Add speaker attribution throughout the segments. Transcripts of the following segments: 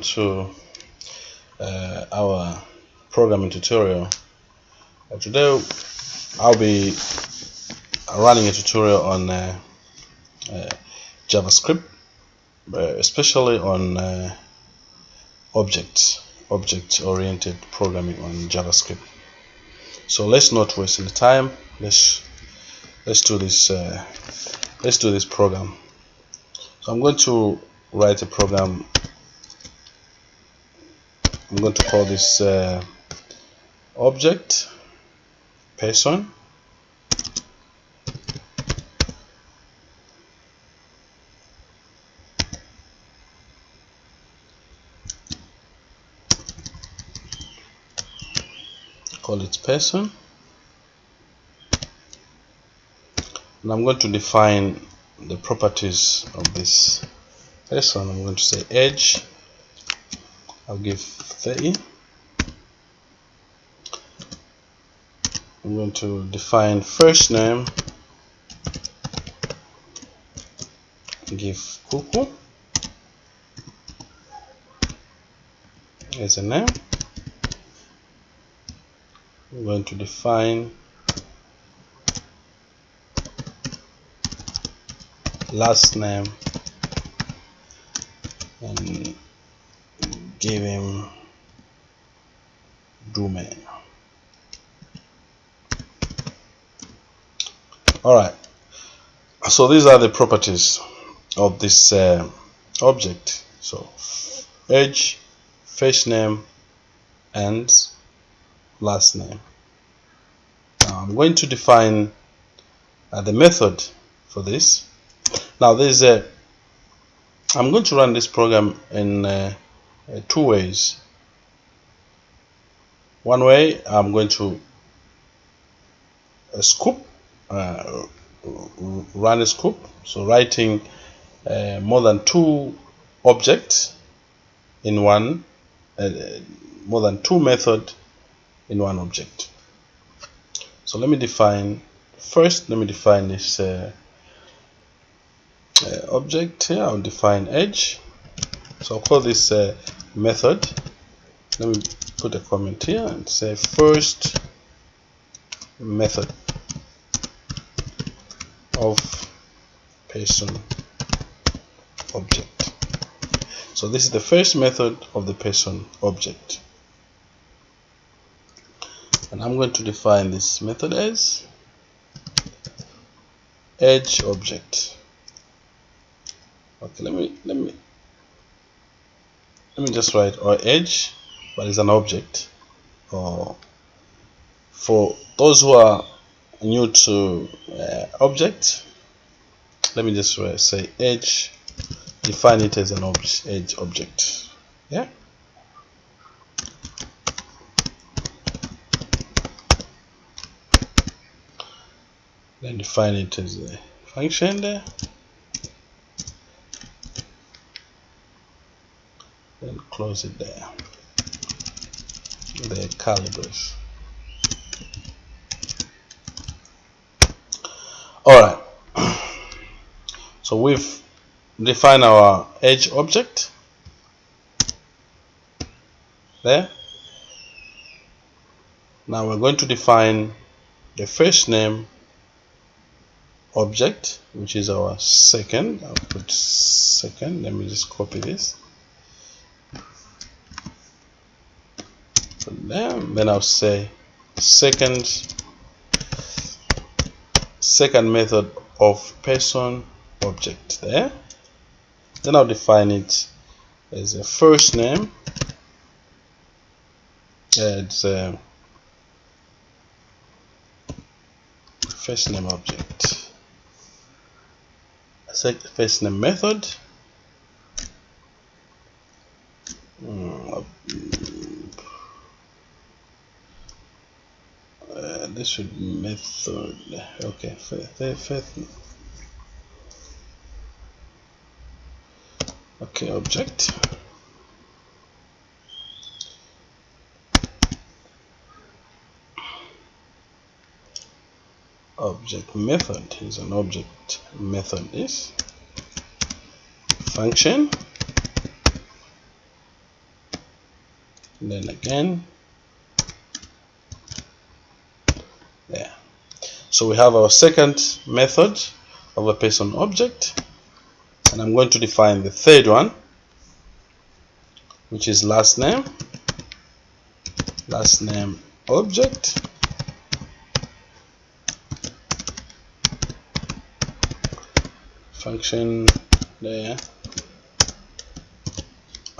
Speaker 1: to uh, our programming tutorial. Uh, today I'll be running a tutorial on uh, uh JavaScript uh, especially on uh, objects object oriented programming on JavaScript. So let's not waste any time. Let's let's do this let's do this program. So I'm going to write a program I'm going to call this uh, object person. Call it person. And I'm going to define the properties of this person. I'm going to say age I'll give 30 I'm going to define first name. Give Kuku as a name. I'm going to define last name and give him domain alright so these are the properties of this uh, object. So age first name and last name. Now I'm going to define uh, the method for this. Now there's a I'm going to run this program in uh, uh, two ways. One way I'm going to a scoop uh, run a scoop. So writing uh, more than two objects in one uh, more than two method in one object. So let me define first let me define this uh, uh, object here. I'll define edge. So I'll call this uh, method. Let me put a comment here and say first method of person object. So this is the first method of the person object. And I'm going to define this method as edge object. Okay let me let me let me just write or edge but it's an object. Or for those who are new to uh, object let me just uh, say edge define it as an ob age object. Yeah? Then define it as a function there then close it there the calibers all right. So we've defined our edge object. There. Now we're going to define the first name object which is our second. I'll put second. Let me just copy this them then I'll say second second method of person object there then I'll define it as a first name it's a um, first name object. First name method should method. Okay fifth okay object. Object method is an object method is function. Then again there so we have our second method of a person object and I'm going to define the third one which is last name last name object function there.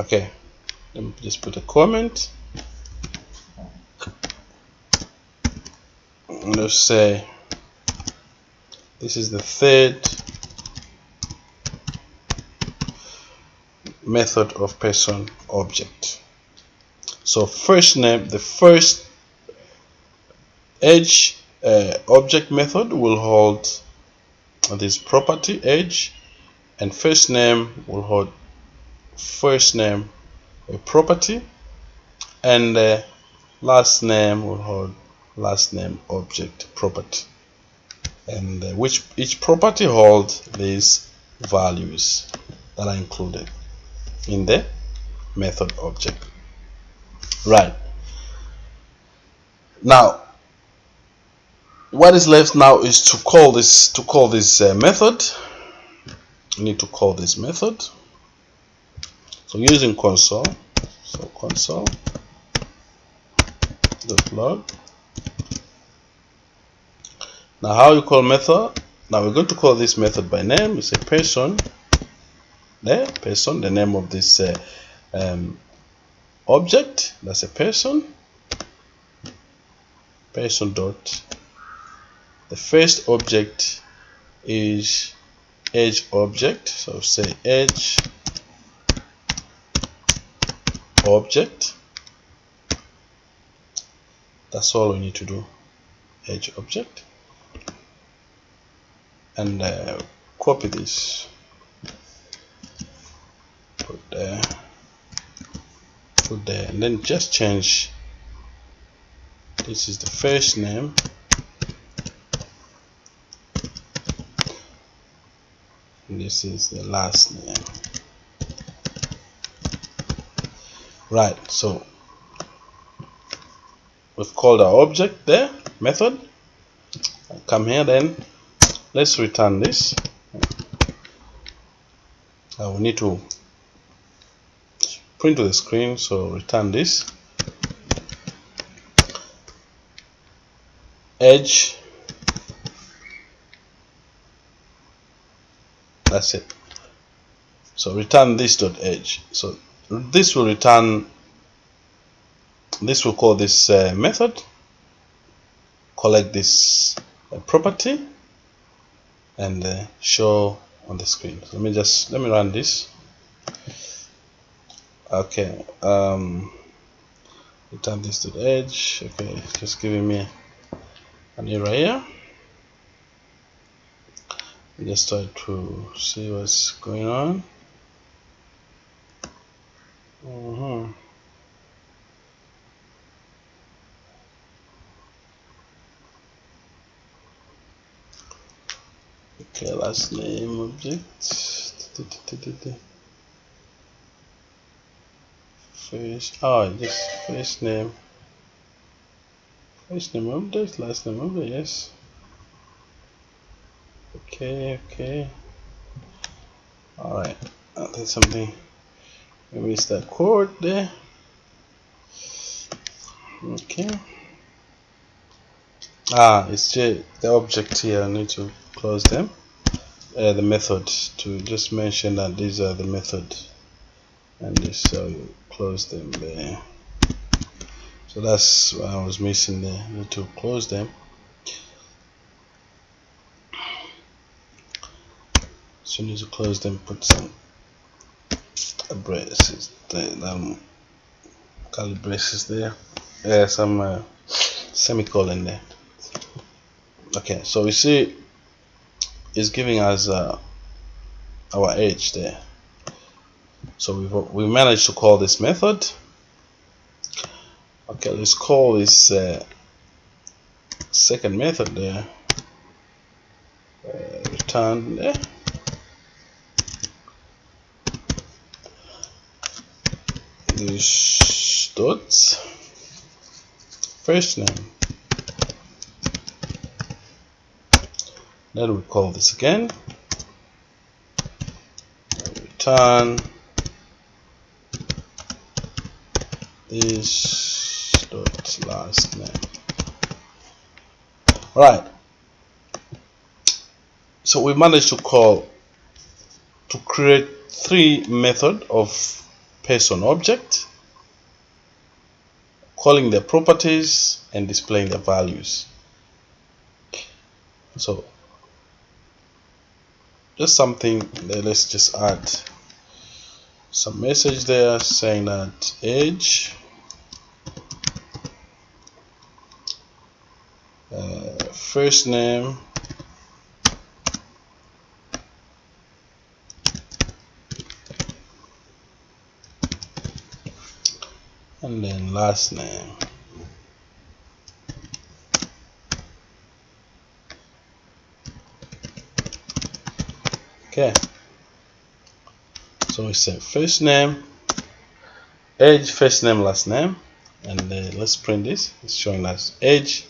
Speaker 1: Okay let me just put a comment. Let's say this is the third method of person object. So first name the first age uh, object method will hold this property age and first name will hold first name a property and uh, last name will hold last name object property and uh, which each property holds these values that are included in the method object. Right. Now what is left now is to call this to call this uh, method. We need to call this method. So using console so console dot log now how you call method? Now we're going to call this method by name. It's a person. There person the name of this uh, um, object. That's a person. Person dot. The first object is edge object. So say edge object. That's all we need to do. Edge object and uh, copy this. Put there. Put there. And then just change. This is the first name. And this is the last name. Right so we've called our object there method. Come here then let's return this. Uh, we need to print to the screen so return this. Edge. That's it. So return this dot edge. So this will return this will call this uh, method. Collect this uh, property and uh, show on the screen. So let me just let me run this. Okay um return this to the edge. Okay just giving me an error here. Just try to see what's going on. Uh -huh. Okay last name object. First oh just first name. First name object last name object yes. Okay okay. All right uh, there's something. Maybe it's that chord there. Okay. Ah it's just the object here I need to close them. Uh, the method to just mention that these are the method. And this so you close them there. So that's what I was missing there to close them. So you need to close them put some braces there um, curly braces there. Yeah some uh, semicolon there. Okay so we see it's giving us uh, our age there. So we we managed to call this method. Okay let's call this uh, second method there. Uh, return there. This dot first name then we call this again. Return. This dot last name. All right so we managed to call to create three method of person object calling their properties and displaying their values. So just something let's just add some message there saying that age uh, first name and then last name okay. So we say first name age first name last name. And uh, let's print this. It's showing us age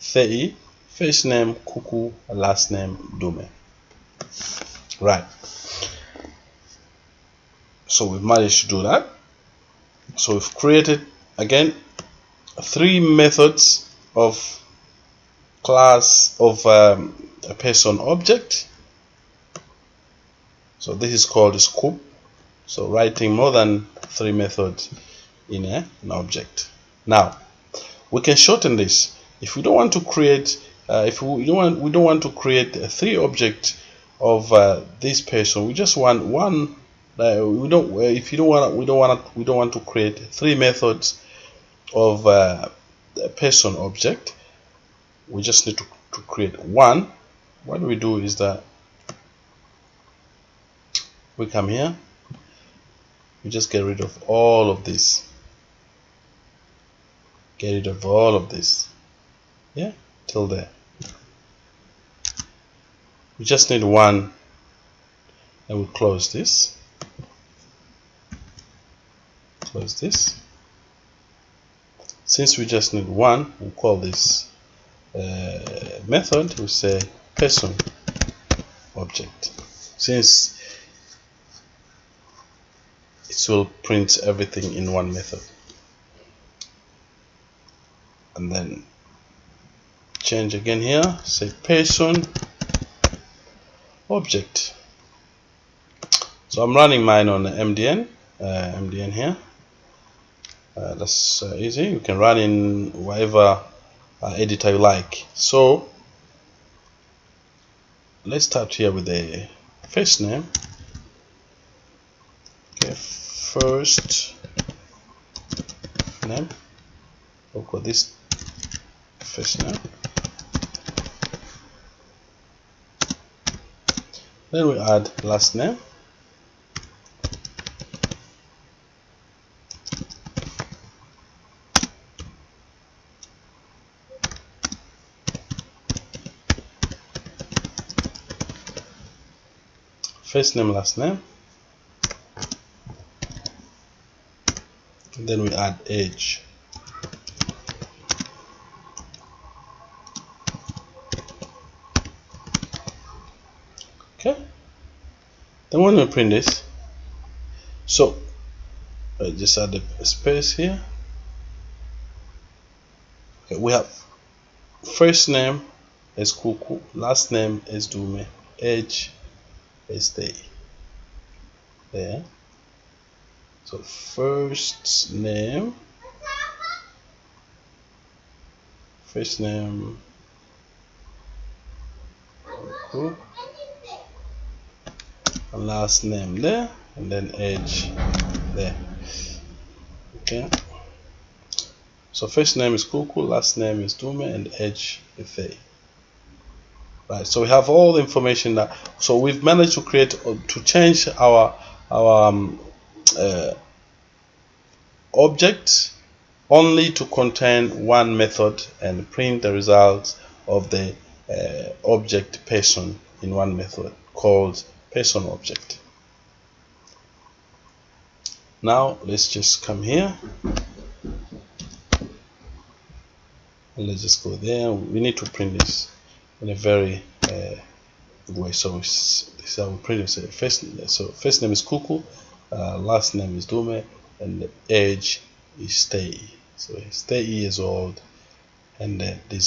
Speaker 1: 30 first name kuku last name dume. Right. So we've managed to do that. So we've created again three methods of class of um, a person object so this is called scope so writing more than three methods in a, an object. Now we can shorten this. If we don't want to create uh, if we don't want we don't want to create three objects of uh, this person we just want one uh, we don't uh, if you don't want we don't want we don't want to create three methods of uh, a person object we just need to, to create one. What we do is that we come here. We just get rid of all of this. Get rid of all of this. Yeah till there. We just need one and we close this. Close this. Since we just need one we'll call this uh, method. We say person object. Since it will print everything in one method. And then change again here say person object. So I'm running mine on MDN uh, MDN here. Uh, that's uh, easy. You can run in whatever uh, editor you like. So let's start here with the first name okay first name. We'll call this first name. Then we add last name. First name last name then we add age okay. Then when we print this so I just add a space here. Okay, we have first name is Kuku last name is Dume age stay there so first name. First name. Cool. and last name there and then age there. Okay. So first name is Kuku last name is Dume and age is right so we have all the information that so we've managed to create uh, to change our our um, uh, object only to contain one method and print the results of the uh, object person in one method called person object. Now let's just come here. And let's just go there. We need to print this in a very uh, way. So this is how we print it. So first so first name is Kuku uh, last name is Dume and the age is Stay so he's 30 years old and uh, there's